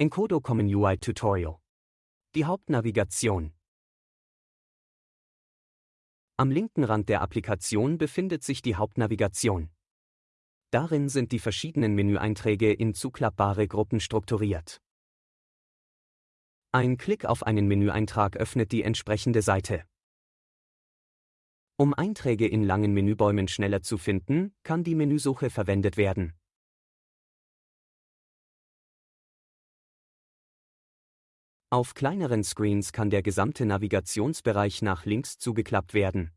Encodo Common UI Tutorial. Die Hauptnavigation. Am linken Rand der Applikation befindet sich die Hauptnavigation. Darin sind die verschiedenen Menüeinträge in zuklappbare Gruppen strukturiert. Ein Klick auf einen Menüeintrag öffnet die entsprechende Seite. Um Einträge in langen Menübäumen schneller zu finden, kann die Menüsuche verwendet werden. Auf kleineren Screens kann der gesamte Navigationsbereich nach links zugeklappt werden.